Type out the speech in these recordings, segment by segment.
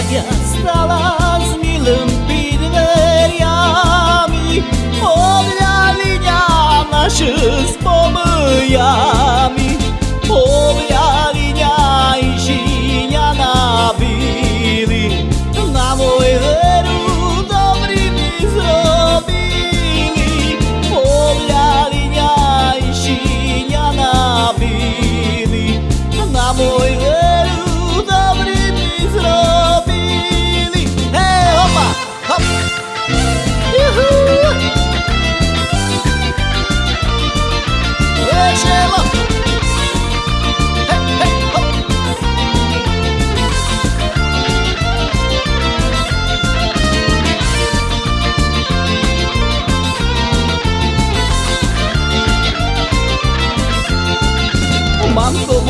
Dragea stala smilând prin veria mi Oblea liniana și spor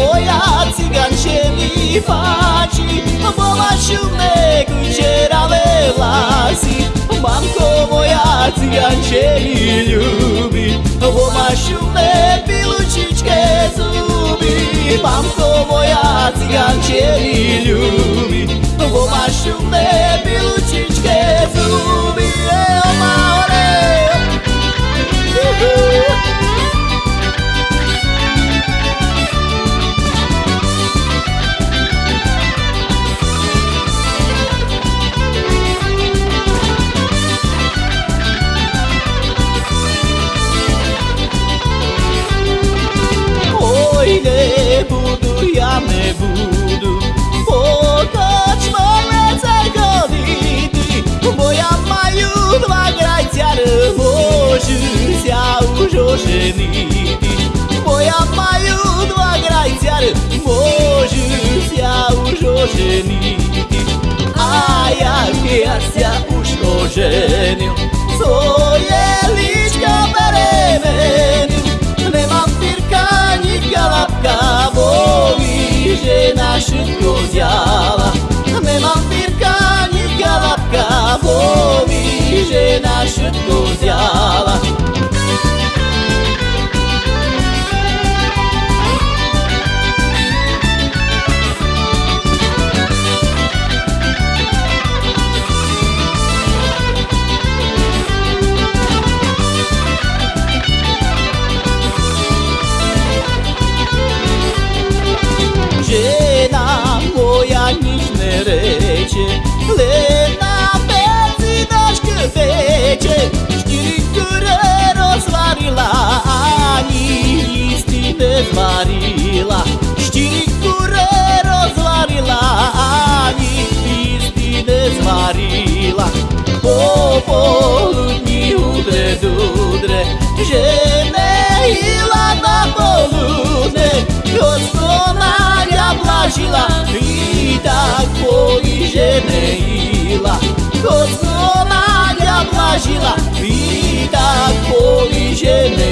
moja cygan się mi faci Bo ma siódme kucierawe wlasy Mamko moja cygan się mi lubi Bo ma siódme piluciczkie zuby Mamko moja cygan się mi lubi nebudú Potočmo vecer godity Moja majú dva grajťar Môžu sa už oženiť Moja majú dva grajťar Môžu sa už oženiť A ja, ja sa už oženiť 雪故乡 говорила, Щирі кури розварила, а ні пісти не зварила. По полудні удре дудре, вже не їла на полудне, Господа плачила, і так бої же не їла. Господа плачила, і так бої же не